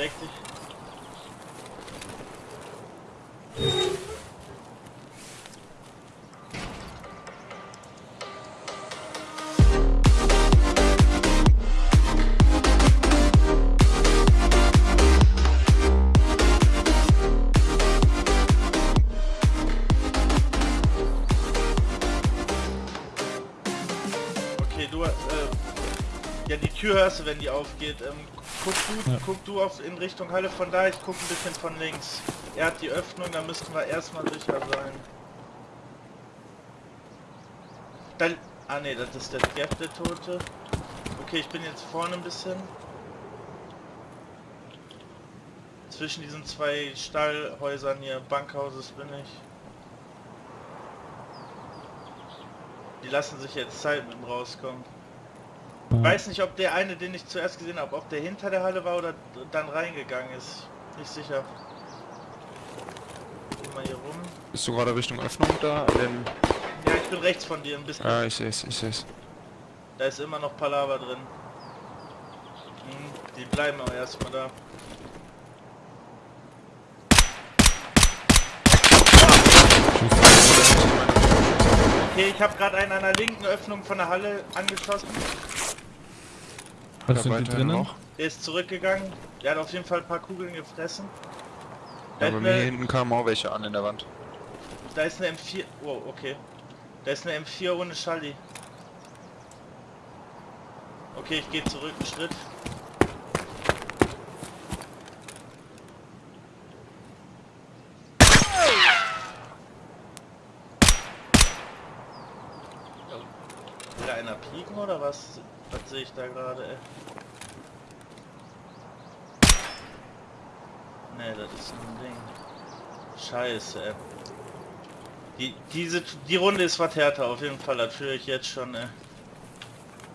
deck dich. Okay, du, äh, ja, die Tür hörst du, wenn die aufgeht. Ähm, guck du, Ja. guck du auf, in Richtung Halle von da, ich guck ein bisschen von links. Er hat die Öffnung, da müssten wir erstmal sicher sein. Dann, ah ne, das ist der Jeff, der Tote. Okay, ich bin jetzt vorne ein bisschen. Zwischen diesen zwei Stallhäusern hier, Bankhauses bin ich. Die lassen sich jetzt Zeit mit dem rauskommen. Ja. Weiß nicht, ob der eine, den ich zuerst gesehen habe, ob der hinter der Halle war oder dann reingegangen ist. Nicht sicher. Geh mal hier rum. Bist du gerade Richtung Öffnung da? Dem... Ja, ich bin rechts von dir ein bisschen. Ah, ich seh's, ich seh's. Da ist immer noch Palaver drin. Hm, die bleiben aber erstmal da. Okay, ich habe gerade einen an der linken Öffnung von der Halle angeschossen. Was sind die drinnen? noch? Der ist zurückgegangen. Der hat auf jeden Fall ein paar Kugeln gefressen. Da, Ja, bei ist mir eine, hinten kamen auch welche an in der Wand. da ist eine M4. Oh, okay. Da ist eine M4 ohne Schalli. Okay, ich gehe zurück einen Schritt. Pieken oder was? Was sehe ich da gerade? Ne, das ist ein Ding. Scheiße, ey. Die, diese, die Runde ist was härter, auf jeden Fall. Das fühle ich jetzt schon, ey.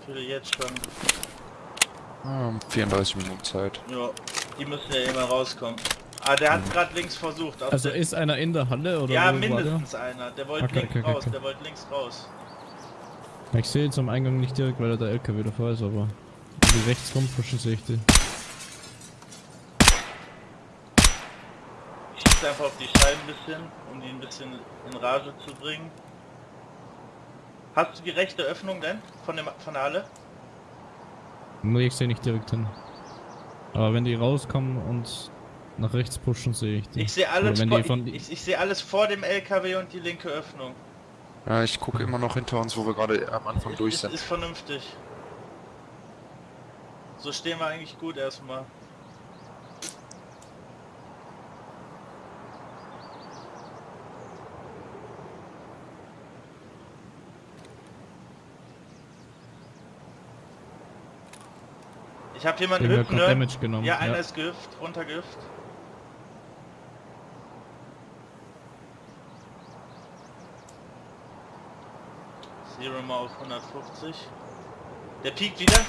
Fühle ich jetzt schon. Ah, 34 Minuten Zeit. Ja, die müssen ja immer rauskommen. Ah, der hat gerade links versucht. Also ist einer in der Halle oder ja, mindestens einer. Der wollte Okay, links okay, raus, okay. der wollte links raus. Ich sehe jetzt am Eingang nicht direkt, weil da der LKW davor ist, aber wenn die rechts rumpushen sehe ich die. Ich schieße einfach auf die Scheiben ein bisschen, um die ein bisschen in Rage zu bringen. Hast du die rechte Öffnung denn? Von, dem, von der Halle? Nee, ich sehe nicht direkt hin. Aber wenn die rauskommen und nach rechts pushen, sehe ich die. Ich sehe alles, vor, die ich, ich, ich sehe alles vor dem LKW und die linke Öffnung. Ja, ich gucke immer noch hinter uns, wo wir gerade am Anfang Ist, durch ist, sind. ist vernünftig. So stehen wir eigentlich gut erstmal. Ich habe jemanden hüpfen genommen. Ja, einer ist gehüpft, runtergehüpft. Zero mal auf 150. Der piekt wieder.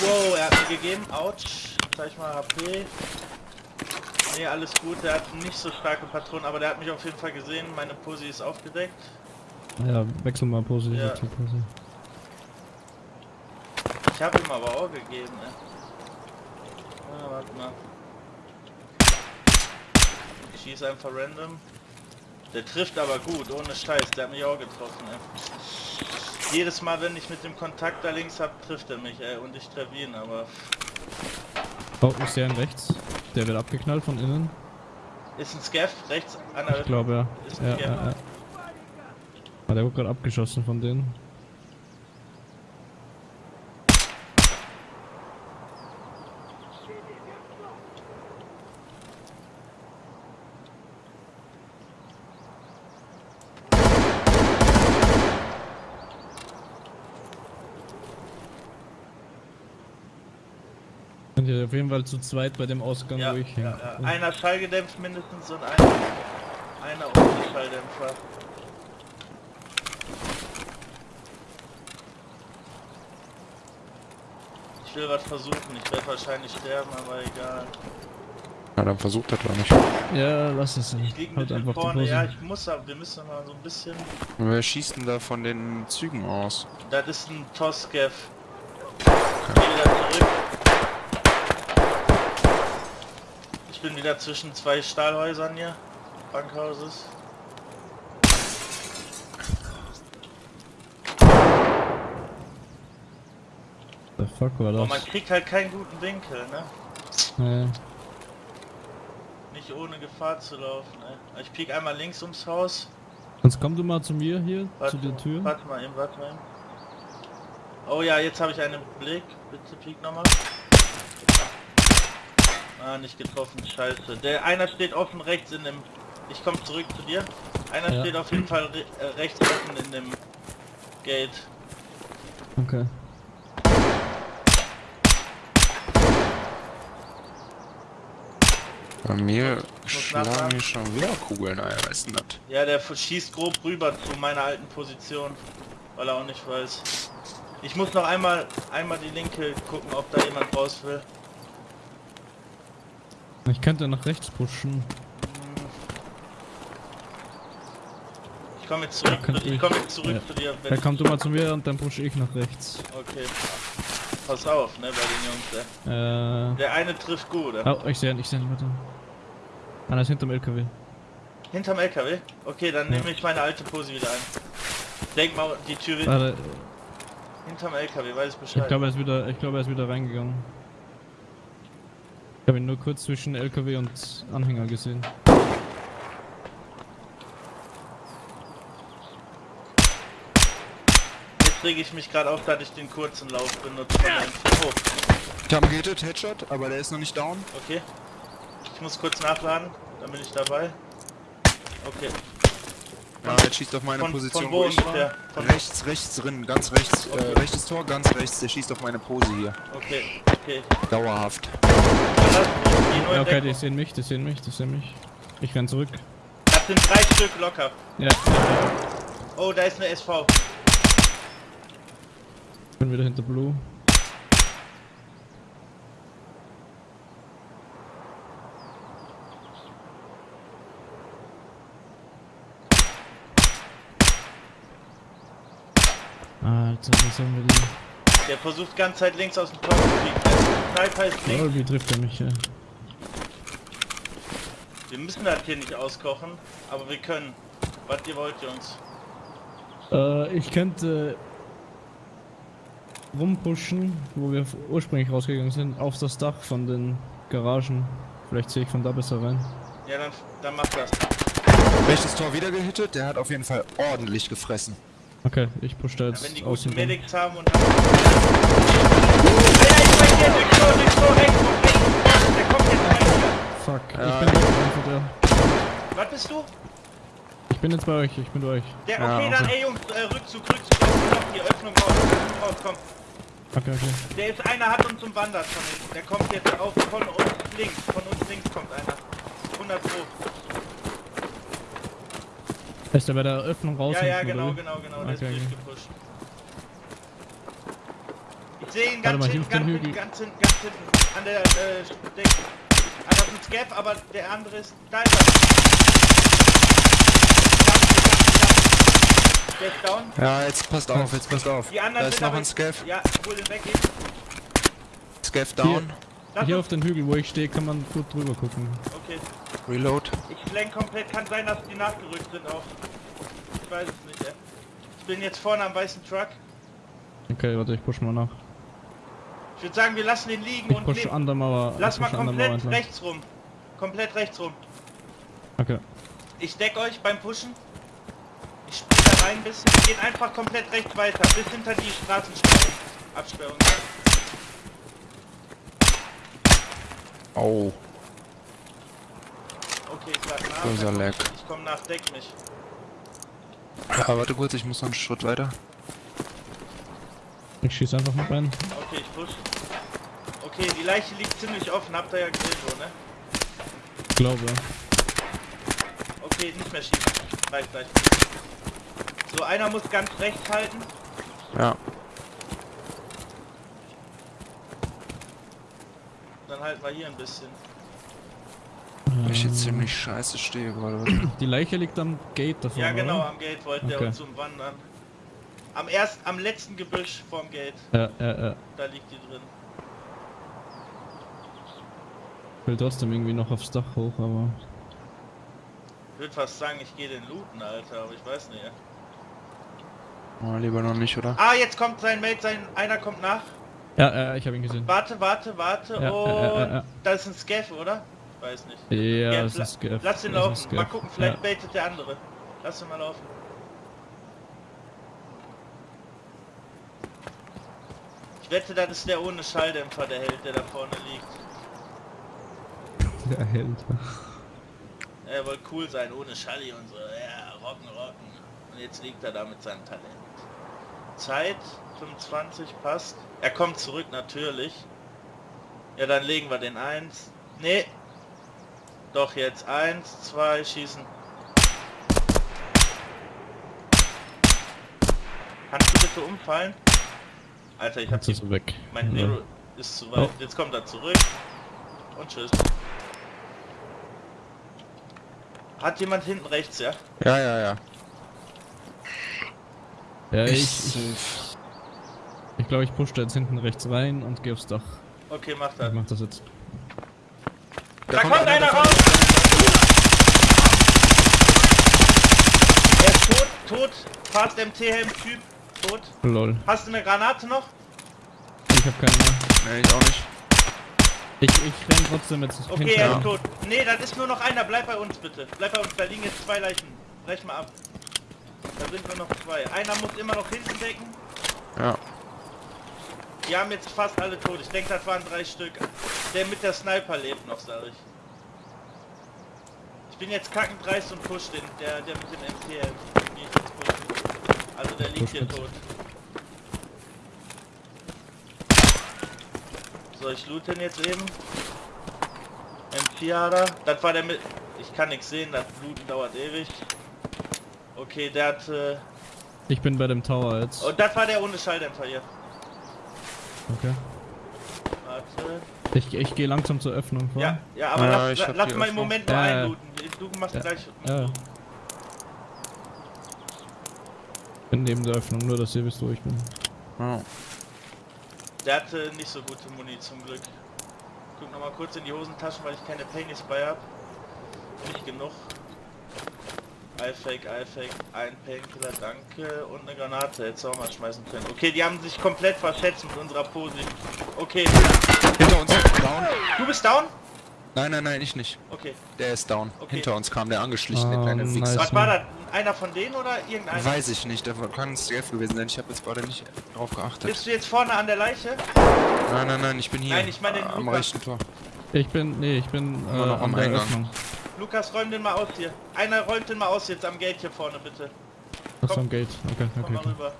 Wow, er hat mir gegeben. Autsch. Zeig mal HP. Nee, alles gut. Der hat nicht so starke Patronen, aber der hat mich auf jeden Fall gesehen. Meine Posi ist aufgedeckt. Ja, wechsel mal positiv Ja. zu Pose. Ich habe ihm aber auch gegeben, ey. Ah, warte mal. Ich schieße einfach random. Der trifft aber gut, ohne Scheiß. Der hat mich auch getroffen, ey. Jedes Mal, wenn ich mit dem Kontakt da links hab, trifft er mich, ey. Und ich treffe ihn, aber... Oh, ich sehe einen rechts. Der wird abgeknallt von innen. Ist ein Scaff rechts an der... Ich glaube ja. Ist Ja, ein ja, Scammer. ja. Ah, der wurde gerade abgeschossen von denen. Sind ja auf jeden Fall zu zweit bei dem Ausgang, Ja, wo ich ja, hin. ja. Einer schallgedämpft mindestens und einer, einer ohne Schalldämpfer. Ich will was versuchen, ich werde wahrscheinlich sterben, aber egal. Na, dann versucht er doch nicht. Ja, lass es. Ich liege ein Halt einfach vorne, ja, ich muss aber, wir müssen mal so ein bisschen... Wer schießt denn da von den Zügen aus? Das ist ein Toskev. Geh wieder zurück. Ich bin wieder zwischen zwei Stahlhäusern hier. Bankhauses. The fuck war Aber das? man kriegt halt keinen guten Winkel, ne? Nee. Nicht ohne Gefahr zu laufen, ne? Ich piek einmal links ums Haus. Sonst komm du mal zu mir hier, Warte, zu der Tür. Warte mal eben, warte mal eben. Oh ja, jetzt habe ich einen Blick. Bitte piek nochmal. Ah, nicht getroffen, scheiße. Der einer steht offen rechts in dem... Ich komme zurück zu dir. Einer Ja. steht auf jeden Fall re äh, rechts offen in dem Gate. Okay. Bei mir schlagen hier schon wieder Kugeln ein, was denn das? Ja, der schießt grob rüber zu meiner alten Position, weil er auch nicht weiß. Ich muss noch einmal einmal die linke gucken, ob da jemand raus will. Ich könnte nach rechts pushen. Ich komme jetzt zurück, zu, ich komme jetzt zurück ja. zu dir. Wenn, komm du mal zu mir und dann pushe ich nach rechts. okay. Pass auf, ne, bei den Jungs. Äh. Der, eine trifft gut. Oder? Oh, ich sehe ihn, ich sehe ihn, warte. Einer ist hinterm LKW. Hinterm LKW? Okay, dann Ja. nehme ich meine alte Pose wieder ein. Denk mal, die Tür Warte, hinterm LKW, weiß ich ich Bescheid. glaube er ist wieder, ich glaube er ist wieder reingegangen. Ich habe ihn nur kurz zwischen LKW und Anhänger gesehen. Jetzt rege ich mich gerade auf, dass ich den kurzen Lauf benutze. der- Oh, Ich habe gehittet, Headshot, aber der ist noch nicht down. okay. Ich muss kurz nachladen, dann bin ich dabei. Okay. Ja, er schießt auf meine Von, Position, von wo wo ich war. ungefähr? Von, Rechts, rechts drin, ganz rechts, Okay. äh, rechtes Tor, ganz rechts, der schießt auf meine Pose hier. okay, okay. Dauerhaft. Ja, okay, die sehen mich, die sehen mich, die sehen mich. Ich renn zurück. Das sind drei Stück locker. Ja, Oh, da ist eine SV. ich bin wieder hinter Blue. Alter, wie sollen wir die... Der versucht ganz Zeit links aus dem Tor zu fliegen. Sniper ist links. Oh, wie trifft er mich, ja. Wir müssen das hier nicht auskochen, aber wir können. Was ihr wollt, Jungs. Äh, ich könnte rumpushen, wo wir ursprünglich rausgegangen sind, auf das Dach von den Garagen. Vielleicht sehe ich von da besser rein. Ja, dann, dann macht das. Rechtes Tor wieder gehittet, der hat auf jeden Fall ordentlich gefressen. Okay, ich push da Ja, jetzt wenn die guten. Medics haben und... Ja, ja, ich bin jetzt. Fuck, Ja. ich bin weg, einfach der. Was bist du? Ich bin jetzt bei euch, ich bin bei euch. Der, Ja, okay, dann, okay. ey Jungs, äh, Rückzug, Rückzug, Rückzug, hier, Öffnung raus, Öffnung raus, komm. Okay, okay. Der ist, einer hat uns umwandert von hinten. Der kommt jetzt auf, von uns links, von uns links kommt einer. 100 Pro. Ist der bei der Öffnung raus? Ja, ja, genau, genau, genau, der Okay, ist durchgepusht. Ich sehe ihn ganz mal, hinten, hier auf ganz hinten, ganz hinten, ganz hinten. An der, äh, Deck. Ah, das ist ein Scap, aber der andere ist, da ist er. Ist down. Ja, jetzt passt auf, jetzt passt auf. Die anderen Da ist sind noch ein Scav. Ja, hol den weg. Scav down. Lass Hier auf den Hügel, wo ich stehe, kann man gut drüber gucken. okay. Reload. Ich lenk komplett, kann sein, dass die nachgerückt sind auch. Ich weiß es nicht, ey. Ich bin jetzt vorne am weißen Truck. Okay, warte, ich push mal nach. Ich würde sagen, wir lassen den liegen Ich und push an der Mauer. Lass ich mal push an der Mauer komplett rechts rum. Komplett rechts rum. Okay. Ich deck euch beim Pushen. Ich spring da rein ein bisschen. Wir gehen einfach komplett rechts weiter. Bis hinter die Straßensperrung. Absperrung. Oh, Okay, ich lad nach. böser Lag. Ich komm nach, deck mich. Ja, warte kurz, ich muss noch einen Schritt weiter. Ich schieße einfach mit rein. Okay, ich push. Okay, die Leiche liegt ziemlich offen. Habt ihr ja gesehen so, ne? Ich glaube. Okay, nicht mehr schießen. Reicht gleich. So, einer muss ganz rechts halten. Ja, Dann halten wir hier ein bisschen. weil ich Ähm, jetzt ziemlich scheiße stehe gerade. Die Leiche liegt am Gate davon. Ja, genau, Oder? am Gate wollte der Okay. uns umwandern. Am erst, am letzten Gebüsch vorm Gate. Ja, ja, ja. Da liegt die drin. will trotzdem irgendwie noch aufs Dach hoch, aber... Ich würde fast sagen, ich gehe den looten, Alter, aber ich weiß nicht. Oh, lieber noch nicht, oder? Ah, jetzt kommt sein Mate, sein einer kommt nach. Ja, äh, ich habe ihn gesehen. Warte, warte, warte Ja, und ja, ja, ja. da ist ein Scaff, oder? Weiß nicht. Ja, la- ist Scaff. Lass ist laufen. Mal gucken, vielleicht Ja. baitet der andere. Lass ihn mal laufen. Ich wette, das ist der ohne Schalldämpfer, der Held, der da vorne liegt. Der Held. Er wollte cool sein, ohne Schalli und so. Ja, rocken, rocken. Und jetzt liegt er da mit seinem Talent. Zeit 25 passt. Er kommt zurück natürlich. Ja, dann legen wir den 1. Nee. Doch jetzt 1, 2, schießen. Kannst du bitte umfallen? Alter, ich hab ist er weg. mein Ja. Nero ist zu weit. Oh. Jetzt kommt er zurück. Und tschüss. Hat jemand hinten rechts, ja? Ja, ja, ja. Ja, ich, Ich- ich, ich glaube, ich push da jetzt hinten rechts rein und gehe aufs Dach. Okay, mach Ich das. mach das jetzt. Da, kommt, einer davon. raus! Er ist tot, tot. Fast MT-Helm Typ, tot. Lol. Hast du eine Granate noch? Ich habe keine mehr. Nee, ich auch nicht. Ich, ich renn trotzdem jetzt Okay, hinten er ist tot. Nee, dann ist nur noch einer. Bleib bei uns bitte. Bleib bei uns. Da liegen jetzt zwei Leichen. Brech mal ab. Da sind nur noch zwei. Einer muss immer noch hinten decken. Ja. Die haben jetzt fast alle tot. Ich denke, das waren drei Stück. Der mit der Sniper lebt noch, sag ich. Ich bin jetzt kackend dreist und push den. Der, der mit dem pushen. Also der liegt hier tot. So, ich loot den jetzt eben. M4 hat er. Das war der mit... Ich kann nichts sehen, das Looten dauert ewig. Okay, der hat... Äh... Ich bin bei dem Tower jetzt. Und das war der ohne Schalldämpfer hier. Okay. Warte. Ich, ich gehe langsam zur Öffnung vor. Ja, ja, aber Ja, lass, ich lass mal im. Moment nur Ja, einlooten. Du machst Ja. gleich. Ja. Bin neben der Öffnung, nur dass ihr wisst, wo ich bin. ja. Der hatte nicht so gute Muni zum Glück. Guck noch mal kurz in die Hosentaschen, weil ich keine Pennies bei hab. Nicht genug. iFake, iFake, ein Painkiller, danke. Und eine Granate, du auch mal schmeißen können. Okay, die haben sich komplett verschätzt mit unserer Pose. Okay, Hinter uns down. du bist down? Nein, nein, nein, ich nicht. Okay. Der ist down. Okay. Hinter uns kam der angeschlichen, der Ah, kleine nice. Was war das? Einer von denen oder irgendeiner? Weiß ich nicht, der kann ein Stealth gewesen sein. Ich habe jetzt gerade nicht drauf geachtet. Bist du jetzt vorne an der Leiche? Nein, nein, nein, ich bin hier. Nein, ich meine den am Lukas. rechten Tor. Ich bin, nee, ich bin äh, noch am Eingang. Öffnung. Lukas, räum den mal aus hier. Einer räumt den mal aus jetzt am Gate hier vorne, bitte. Komm. am Gate. Okay, Komm okay, mal okay. rüber.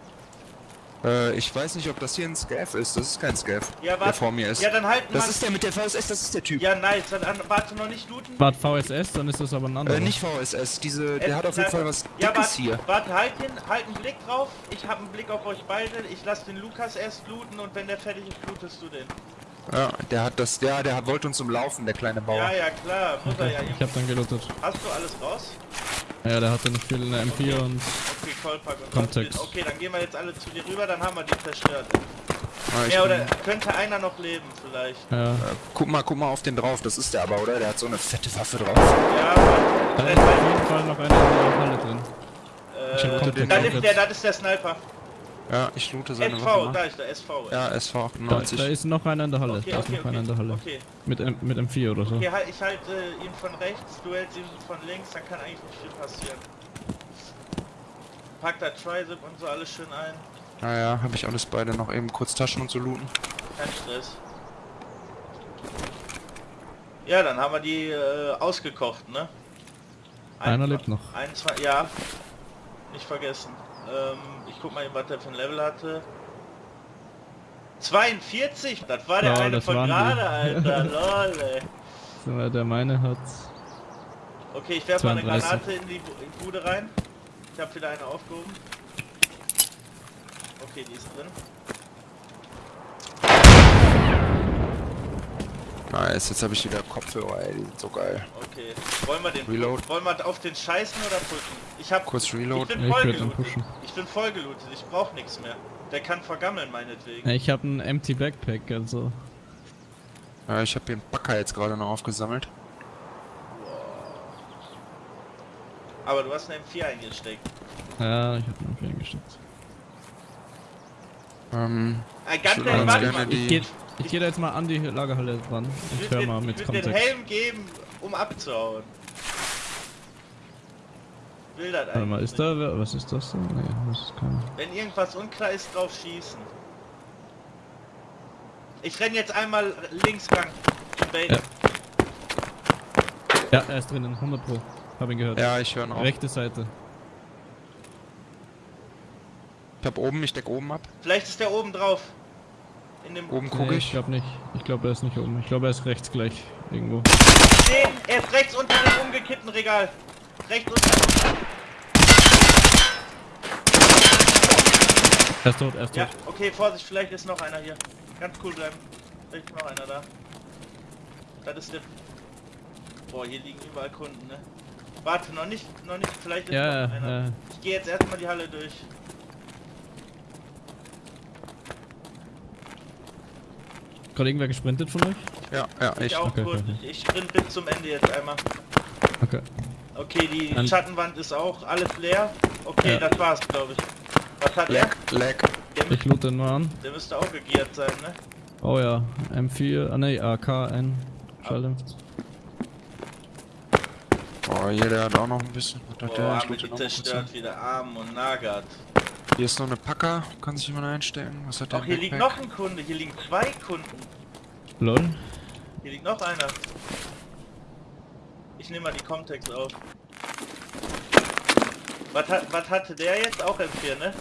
Äh, ich weiß nicht, ob das hier ein Scav ist. Das ist kein Scav, Ja, der warte. vor mir ist. Ja, dann halten das ist der mit der VSS, das ist der Typ. Ja, nice. Dann an, warte noch nicht looten. Wart VSS, dann ist das aber ein anderer. Äh, nicht VSS, diese, der Äh, hat auf jeden Fall was Ja, Dickes warte, hier. warte, halt den, halt einen Blick drauf. Ich habe einen Blick auf euch beide. Ich lasse den Lukas erst looten und wenn der fertig ist, lootest du den. Ja, der hat das, ja, der hat, wollte uns umlaufen, der kleine Bauer. Ja, ja, klar. Muss er ja Ich hab dann gelootet. Hast du alles raus? Ja, der hatte nicht viel in der M4 und Okay, Callpack und Kontext. Okay, dann gehen wir jetzt alle zu dir rüber, dann haben wir die zerstört. Ah, Ja, oder könnte einer noch leben vielleicht. ja. Äh, guck mal, guck mal auf den drauf, das ist der aber, oder? Der hat so eine fette Waffe drauf. Ja, Da warte. ist auf jeden Fall noch einer in der Halle drin. Ich hab Äh, das ist der, das ist der Sniper. Ja, ich loote seine SV, Waffe da mal. ist der SV. Ja, SV Da, 98. da ist noch einer in der Halle. Okay, da ist okay, noch einer in der okay. Halle. Okay, Mit, M mit M4 oder so. okay halt, ich halte ihn von rechts, du hältst ihn von links, dann kann eigentlich nicht viel passieren. Pack da Tricep und so alles schön ein. Naja, habe ich alles beide noch eben kurz Taschen und so looten. Kein Stress. Ja, dann haben wir die äh, ausgekocht, ne? Einer lebt noch. Ein, zwei, ja. Nicht vergessen. Ähm, ich guck mal, was der für ein Level hatte. 42, das war der Ja, eine von gerade, Alter. Lol, ey. So, der meine hat. Okay, ich werfe mal eine 32. Granate in die in die Bude rein. Ich habe wieder eine aufgehoben. Okay, die ist drin. Nice, jetzt habe ich wieder Kopfhörer, ey, die sind so geil. Okay. Wollen wir den Reload. wollen wir auf den scheißen oder pushen? Ich hab Kurz ich Reload. bin ich voll würd dann gelootet. Ich bin voll gelootet. Ich brauch nichts mehr. Der kann vergammeln meinetwegen. Ich habe einen Empty Backpack, also. Ja, ich habe den Backer jetzt gerade noch aufgesammelt. Aber du hast eine M4 eingesteckt. Ja, ich hab noch eingesteckt. Ähm, ganz Ich schnell, würde warte mal. Ich geh, ich geh da jetzt mal an die Lagerhalle ran Ich und hör mal mit ich würd den Kontext. Helm geben, um abzuhauen. Will das Warte mal, ist da, wer- was ist das denn? Nee, das ist keiner. nicht. Wenn irgendwas unklar ist, drauf schießen. Ich renn jetzt einmal links lang. Ja. Ja, er ist drinnen, 100 pro. Hab ihn gehört. ja, ich höre noch. Rechte Seite. Ich hab oben, ich deck oben ab. Vielleicht ist der oben drauf. In dem Oben gucke Nee, ich. ich glaube nicht. Ich glaube, er ist nicht oben. Ich glaube, er ist rechts gleich irgendwo. Den, er ist rechts unter dem umgekippten Regal. Rechts unter. Er ist tot, er ist Ja, tot. okay, Vorsicht, vielleicht ist noch einer hier. Ganz cool bleiben. Vielleicht ist noch einer da. Das ist der. Boah, hier liegen überall Kunden, ne? Warte, noch nicht, noch nicht, vielleicht ist Ja, noch einer. ja, ja. Ich gehe jetzt erstmal die Halle durch. Gerade irgendwer gesprintet von euch? Ja, ja, Ich ich. auch okay, kurz. okay. Ich sprint bis zum Ende jetzt einmal. Okay. Okay, die Dann- Schattenwand ist auch alles leer. Okay, Ja. das war's, glaube ich. Was hat Lag, lag. der? Der, Ich loot den mal an. der müsste auch gegiert sein, ne? Oh ja, M4, ah ne, AK-N. Schalldämpft. Boah, hier, der hat auch noch ein bisschen. Der? Ich haben die zerstört wieder. Arm und Nagat. Hier ist noch eine Packer, kann sich jemand einstellen. Was hat der? Auch hier liegt noch ein Kunde, hier liegen zwei Kunden. Lol. Hier liegt noch einer. Ich nehme mal die Comtex auf. Was, hat, was hatte der jetzt? Auch M4, ne?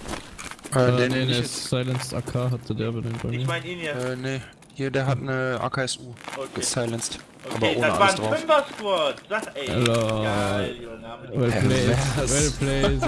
Äh, Äh, den nee, der jetzt. Silenced AK hatte der bei den bei. Ich meine ihn hier. Äh, nee. Hier, der hat eine AKSU. Okay, Gesilenced. Aber okay ohne das war ein drauf. Fünfer-Squad. Sag ey. Hello. Geil, Junge. Well played, well played.